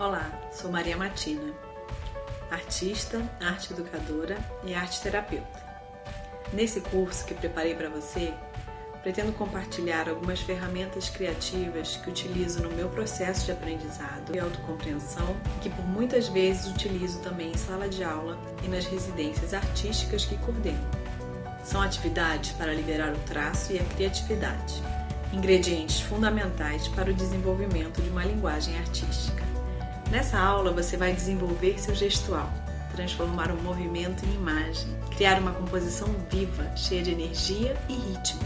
Olá, sou Maria Matina, artista, arte educadora e arte terapeuta. Nesse curso que preparei para você, pretendo compartilhar algumas ferramentas criativas que utilizo no meu processo de aprendizado e autocompreensão, que por muitas vezes utilizo também em sala de aula e nas residências artísticas que coordeno. São atividades para liberar o traço e a criatividade, ingredientes fundamentais para o desenvolvimento de uma linguagem artística. Nessa aula você vai desenvolver seu gestual, transformar um movimento em imagem, criar uma composição viva, cheia de energia e ritmo.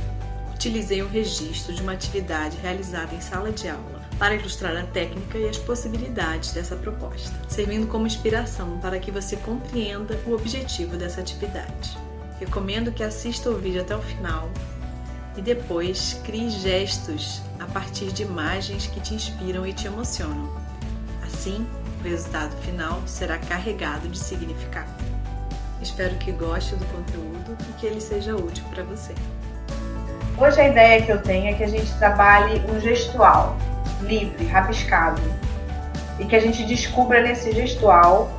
Utilizei um registro de uma atividade realizada em sala de aula para ilustrar a técnica e as possibilidades dessa proposta, servindo como inspiração para que você compreenda o objetivo dessa atividade. Recomendo que assista o vídeo até o final e depois crie gestos a partir de imagens que te inspiram e te emocionam. Assim, o resultado final será carregado de significado. Espero que goste do conteúdo e que ele seja útil para você. Hoje a ideia que eu tenho é que a gente trabalhe um gestual livre, rabiscado, e que a gente descubra nesse gestual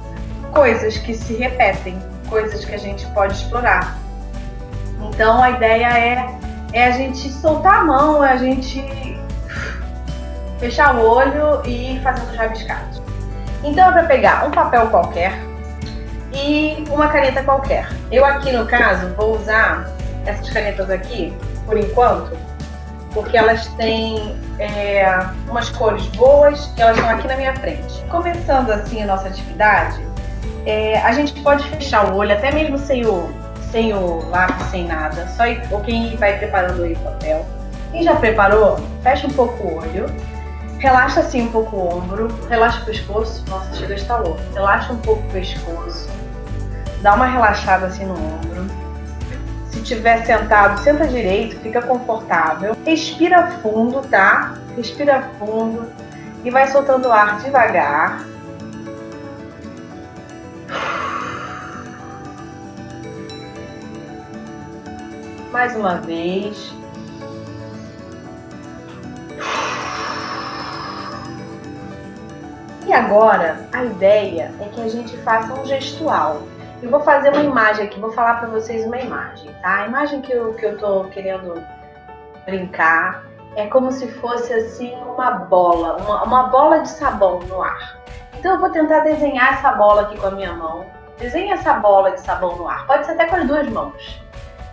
coisas que se repetem, coisas que a gente pode explorar. Então a ideia é, é a gente soltar a mão, é a gente fechar o olho e fazer os rabiscados. Então é para pegar um papel qualquer e uma caneta qualquer. Eu aqui no caso vou usar essas canetas aqui, por enquanto, porque elas têm é, umas cores boas e elas estão aqui na minha frente. Começando assim a nossa atividade, é, a gente pode fechar o olho, até mesmo sem o, sem o lápis, sem nada, só ou quem vai preparando aí o papel. Quem já preparou, fecha um pouco o olho Relaxa assim um pouco o ombro, relaxa o pescoço, nossa, chega a estar louco. Relaxa um pouco o pescoço, dá uma relaxada assim no ombro. Se tiver sentado, senta direito, fica confortável. Respira fundo, tá? Respira fundo e vai soltando o ar devagar. Mais uma vez. Agora, a ideia é que a gente faça um gestual. Eu vou fazer uma imagem aqui, vou falar para vocês uma imagem, tá? A imagem que eu, que eu tô querendo brincar é como se fosse assim uma bola, uma, uma bola de sabão no ar. Então eu vou tentar desenhar essa bola aqui com a minha mão. Desenha essa bola de sabão no ar, pode ser até com as duas mãos.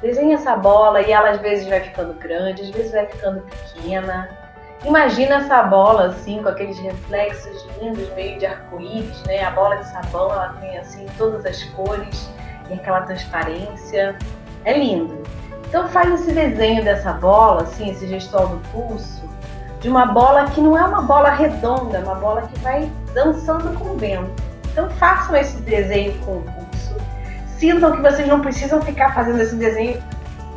Desenha essa bola e ela às vezes vai ficando grande, às vezes vai ficando pequena. Imagina essa bola assim, com aqueles reflexos lindos, meio de arco-íris, né? A bola de sabão, ela tem assim todas as cores e aquela transparência. É lindo. Então faz esse desenho dessa bola, assim, esse gestual do pulso, de uma bola que não é uma bola redonda, é uma bola que vai dançando com o vento. Então façam esse desenho com o pulso. Sintam que vocês não precisam ficar fazendo esse desenho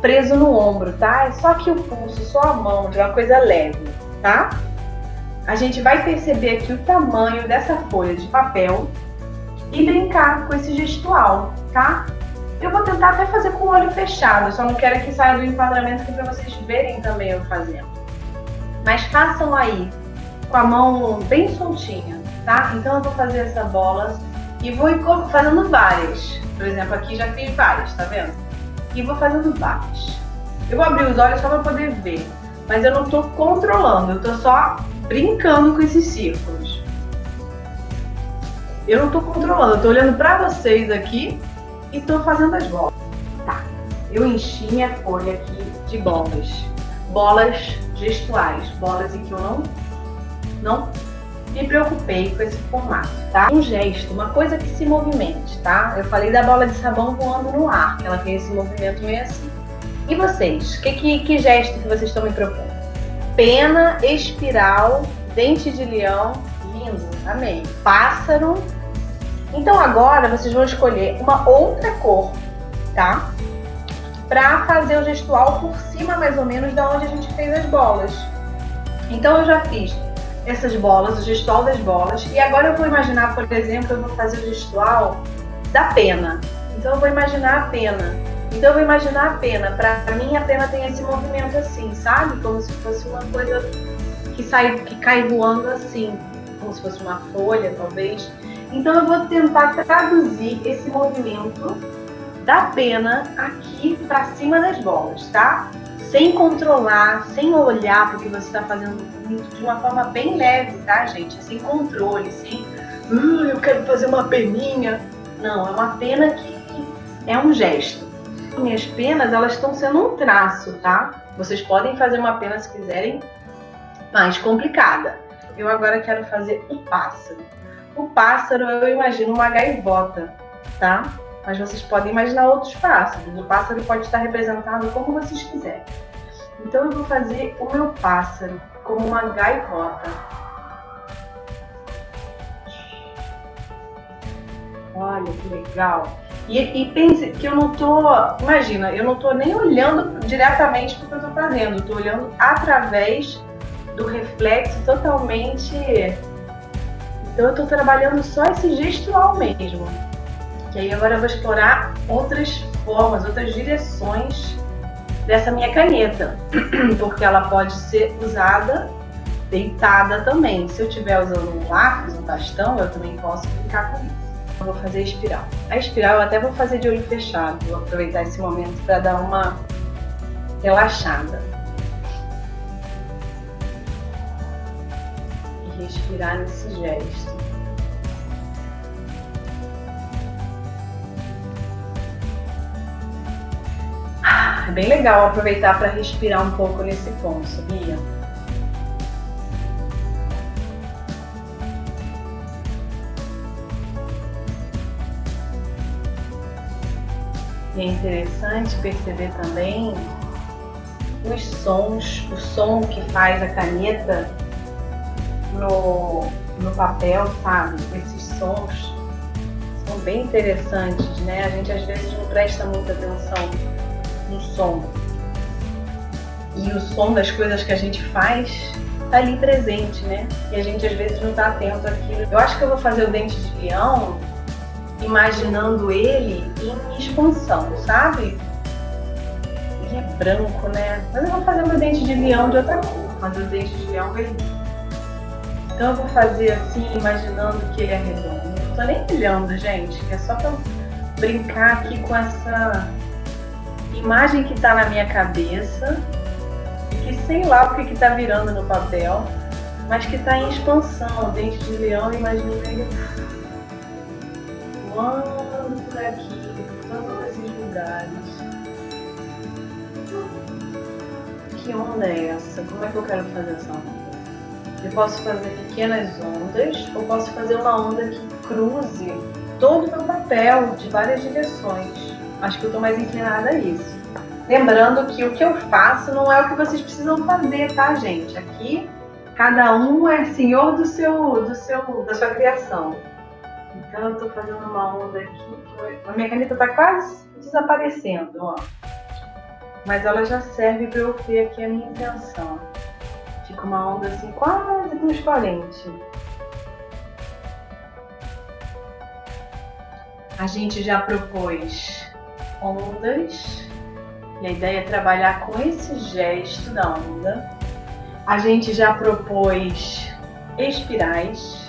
preso no ombro, tá? É só aqui o pulso, só a mão, de uma coisa leve tá? A gente vai perceber aqui o tamanho dessa folha de papel e brincar com esse gestual, tá? Eu vou tentar até fazer com o olho fechado, só não quero que saia do enquadramento aqui para vocês verem também eu fazendo. Mas façam aí, com a mão bem soltinha, tá? Então eu vou fazer essa bola e vou fazendo várias. Por exemplo, aqui já fiz várias, tá vendo? E vou fazendo várias. Eu vou abrir os olhos só para poder ver mas eu não estou controlando, eu estou só brincando com esses círculos. Eu não estou controlando, eu estou olhando para vocês aqui e estou fazendo as bolas. Tá, eu enchi minha folha aqui de bolas. Bolas gestuais, bolas em que eu não, não me preocupei com esse formato, tá? Um gesto, uma coisa que se movimente, tá? Eu falei da bola de sabão voando no ar, que ela tem esse movimento meio assim. E vocês? Que, que, que gesto que vocês estão me propondo? Pena, espiral, dente de leão, lindo, amei. Pássaro. Então agora vocês vão escolher uma outra cor, tá? Pra fazer o gestual por cima mais ou menos da onde a gente fez as bolas. Então eu já fiz essas bolas, o gestual das bolas. E agora eu vou imaginar, por exemplo, eu vou fazer o gestual da pena. Então eu vou imaginar a pena. Então eu vou imaginar a pena. Para mim a pena tem esse movimento assim, sabe? Como se fosse uma coisa que sai, que cai voando assim, como se fosse uma folha, talvez. Então eu vou tentar traduzir esse movimento da pena aqui para cima das bolas, tá? Sem controlar, sem olhar porque você está fazendo de uma forma bem leve, tá, gente? Sem controle, sem, uh, eu quero fazer uma peninha. Não, é uma pena que é um gesto. Minhas penas, elas estão sendo um traço, tá? Vocês podem fazer uma pena se quiserem mais complicada. Eu agora quero fazer o pássaro. O pássaro, eu imagino uma gaivota, tá? Mas vocês podem imaginar outros pássaros. O pássaro pode estar representado como vocês quiserem. Então eu vou fazer o meu pássaro como uma gaivota. Olha que legal. E, e, pense que eu não tô, imagina, eu não tô nem olhando diretamente para o que eu tô fazendo, eu tô olhando através do reflexo totalmente. Então eu tô trabalhando só esse gestual mesmo. Que aí agora eu vou explorar outras formas, outras direções dessa minha caneta, porque ela pode ser usada deitada também. Se eu estiver usando um lápis, um bastão, eu também posso brincar com isso. Eu vou fazer espiral. A espiral eu até vou fazer de olho fechado, vou aproveitar esse momento para dar uma relaxada. E respirar nesse gesto. Ah, é bem legal aproveitar para respirar um pouco nesse ponto, sabia? E é interessante perceber também os sons, o som que faz a caneta no, no papel, sabe? Esses sons são bem interessantes, né? A gente às vezes não presta muita atenção no som. E o som das coisas que a gente faz tá ali presente, né? E a gente às vezes não tá atento àquilo. Eu acho que eu vou fazer o dente de leão imaginando ele em expansão, sabe? Ele é branco, né? Mas eu vou fazer meu dente de leão de outra cor, mas o dente de leão vermelho. Então eu vou fazer assim, imaginando que ele é redondo. Não tô nem olhando, gente, que é só pra brincar aqui com essa imagem que tá na minha cabeça que sei lá o que que tá virando no papel, mas que tá em expansão. O dente de leão, imagina ele voando por aqui, por todos esses lugares. Que onda é essa? Como é que eu quero fazer essa onda? Eu posso fazer pequenas ondas ou posso fazer uma onda que cruze todo o meu papel de várias direções. Acho que eu estou mais inclinada a isso. Lembrando que o que eu faço não é o que vocês precisam fazer, tá, gente? Aqui cada um é senhor do seu, do seu, da sua criação. Então eu estou fazendo uma onda aqui. A minha caneta está quase desaparecendo, ó. Mas ela já serve para eu ter aqui a minha intenção. Fica uma onda assim quase transparente. A gente já propôs ondas e a ideia é trabalhar com esse gesto da onda. A gente já propôs espirais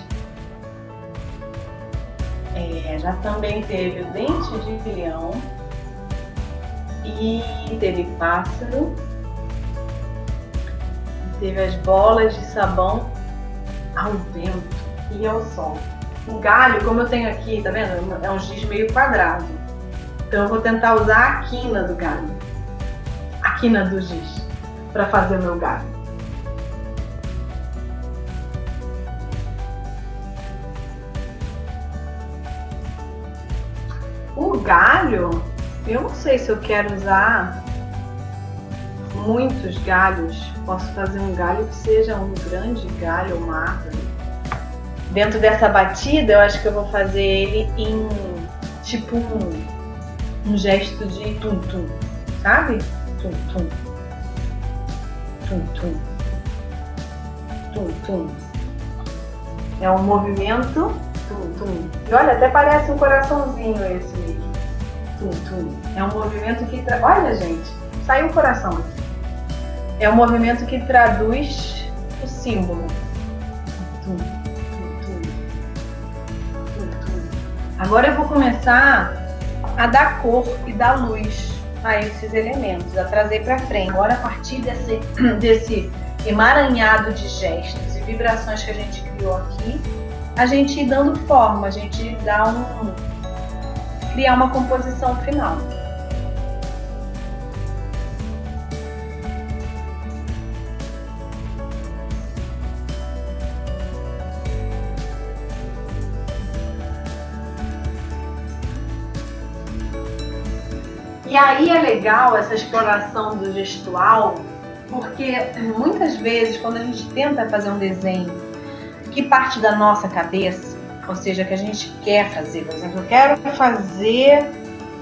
é, já também teve o dente de leão e teve pássaro, teve as bolas de sabão ao vento e ao sol. O galho, como eu tenho aqui, tá vendo? É um giz meio quadrado. Então eu vou tentar usar a quina do galho, a quina do giz, para fazer o meu galho. Galho, eu não sei se eu quero usar muitos galhos. Posso fazer um galho que seja um grande galho, uma árvore. Dentro dessa batida, eu acho que eu vou fazer ele em tipo um, um gesto de tum-tum, sabe? Tum-tum. Tum-tum. Tum-tum. É um movimento tum-tum. E olha, até parece um coraçãozinho esse tum, tum. É um movimento que. Tra... Olha, gente, saiu o coração aqui. É um movimento que traduz o símbolo. Tum, Agora eu vou começar a dar cor e dar luz a esses elementos, a trazer para frente. Agora, a partir desse, desse emaranhado de gestos e vibrações que a gente criou aqui, a gente ir dando forma, a gente dá um, criar uma composição final. E aí é legal essa exploração do gestual, porque muitas vezes quando a gente tenta fazer um desenho que parte da nossa cabeça, ou seja, que a gente quer fazer, por exemplo, eu quero fazer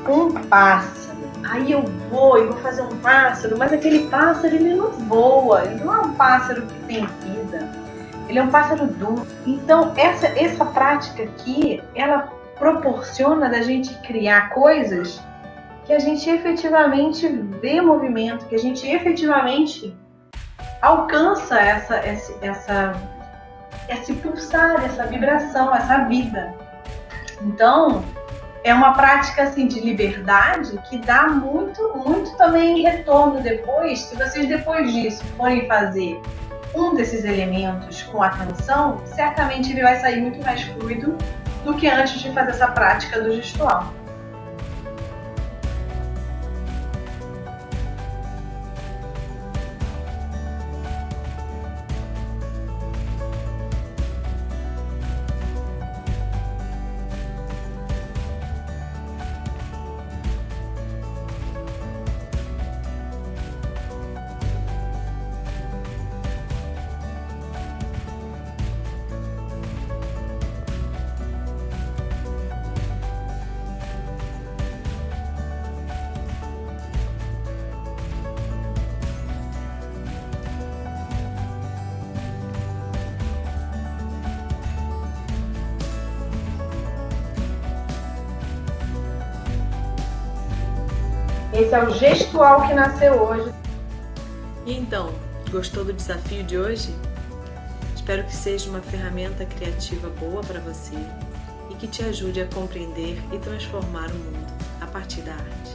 um pássaro. Aí eu vou e vou fazer um pássaro, mas aquele pássaro ele não voa, ele não é um pássaro que tem vida, ele é um pássaro duro. Então essa, essa prática aqui, ela proporciona da gente criar coisas que a gente efetivamente vê movimento, que a gente efetivamente alcança essa, essa, essa, esse pulsar, essa vibração, essa vida. Então, é uma prática assim de liberdade que dá muito, muito também retorno depois. Se vocês depois disso forem fazer um desses elementos com atenção, certamente ele vai sair muito mais fluido do que antes de fazer essa prática do gestual. Esse é o gestual que nasceu hoje. E então, gostou do desafio de hoje? Espero que seja uma ferramenta criativa boa para você e que te ajude a compreender e transformar o mundo a partir da arte.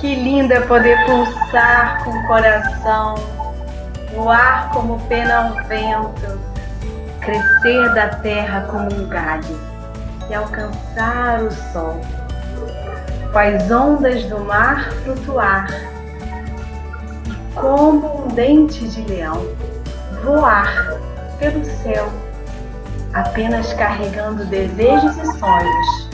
Que lindo é poder pulsar com o coração, voar como pena ao vento, crescer da terra como um galho e alcançar o sol. As ondas do mar flutuar e como um dente de leão voar pelo céu, apenas carregando desejos e sonhos